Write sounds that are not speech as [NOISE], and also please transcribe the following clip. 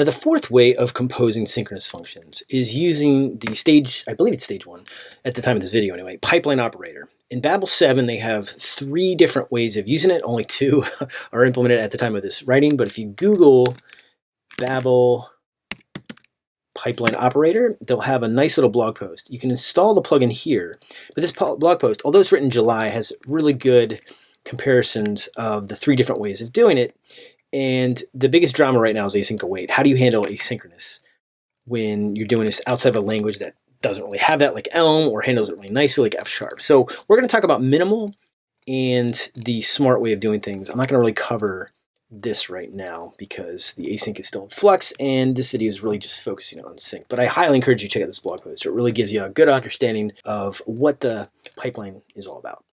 Now the fourth way of composing synchronous functions is using the stage, I believe it's stage one, at the time of this video anyway, pipeline operator. In Babel 7, they have three different ways of using it. Only two [LAUGHS] are implemented at the time of this writing, but if you Google Babel pipeline operator, they'll have a nice little blog post. You can install the plugin here, but this blog post, although it's written in July, has really good comparisons of the three different ways of doing it. And the biggest drama right now is async await. How do you handle asynchronous when you're doing this outside of a language that doesn't really have that like Elm or handles it really nicely like F sharp. So we're going to talk about minimal and the smart way of doing things. I'm not going to really cover this right now because the async is still in flux and this video is really just focusing on sync. But I highly encourage you to check out this blog post. It really gives you a good understanding of what the pipeline is all about.